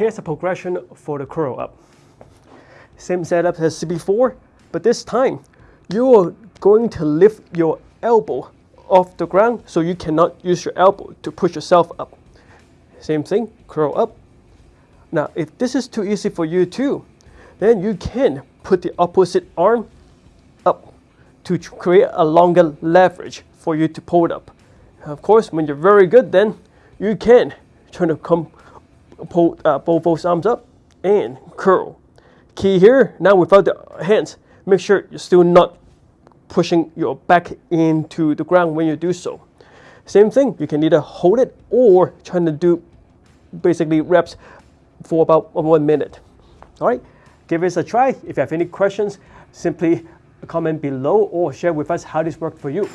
here's a progression for the curl up. Same setup as before, but this time you're going to lift your elbow off the ground so you cannot use your elbow to push yourself up. Same thing, curl up. Now, if this is too easy for you too, then you can put the opposite arm up to create a longer leverage for you to pull it up. Of course, when you're very good, then you can turn to come pull uh, both those arms up and curl. Key here, now without the hands, make sure you're still not pushing your back into the ground when you do so. Same thing, you can either hold it or trying to do basically reps for about one minute. All right, give this a try. If you have any questions, simply comment below or share with us how this worked for you.